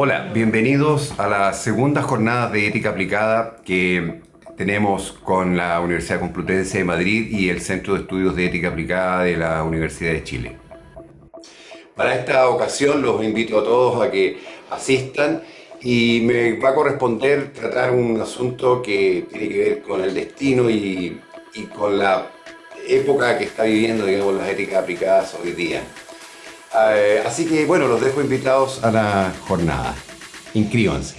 Hola, bienvenidos a la segunda jornada de ética aplicada que tenemos con la Universidad Complutense de Madrid y el Centro de Estudios de Ética Aplicada de la Universidad de Chile. Para esta ocasión los invito a todos a que asistan y me va a corresponder tratar un asunto que tiene que ver con el destino y, con la época que está viviendo digamos, las éticas aplicadas hoy día. Eh, así que bueno, los dejo invitados a la jornada. Inscríbanse.